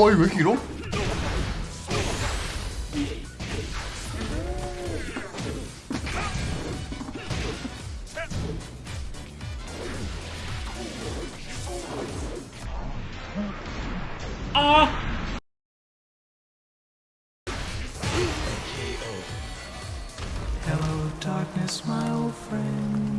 어이 왜 이렇게 길어? Hello, darkness, my old friend.